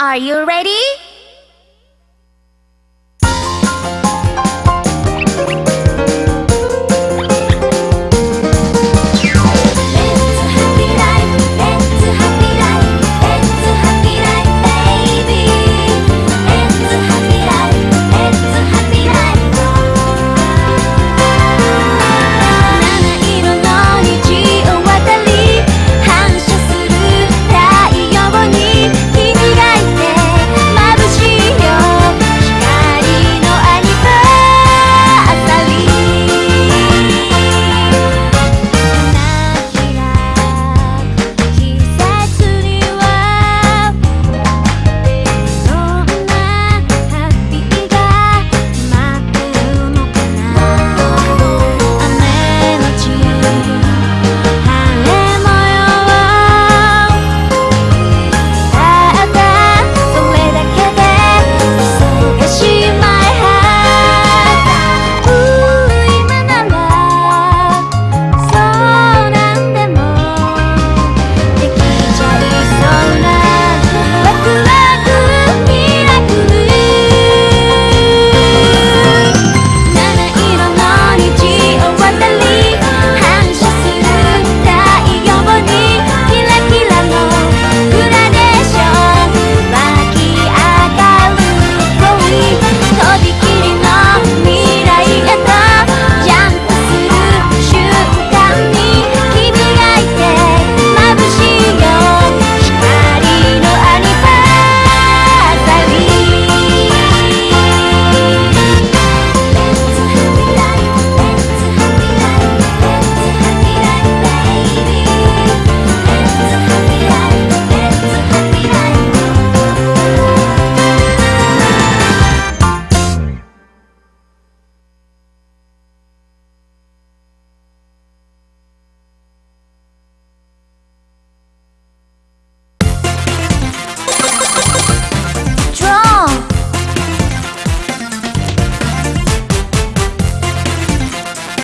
Are you ready?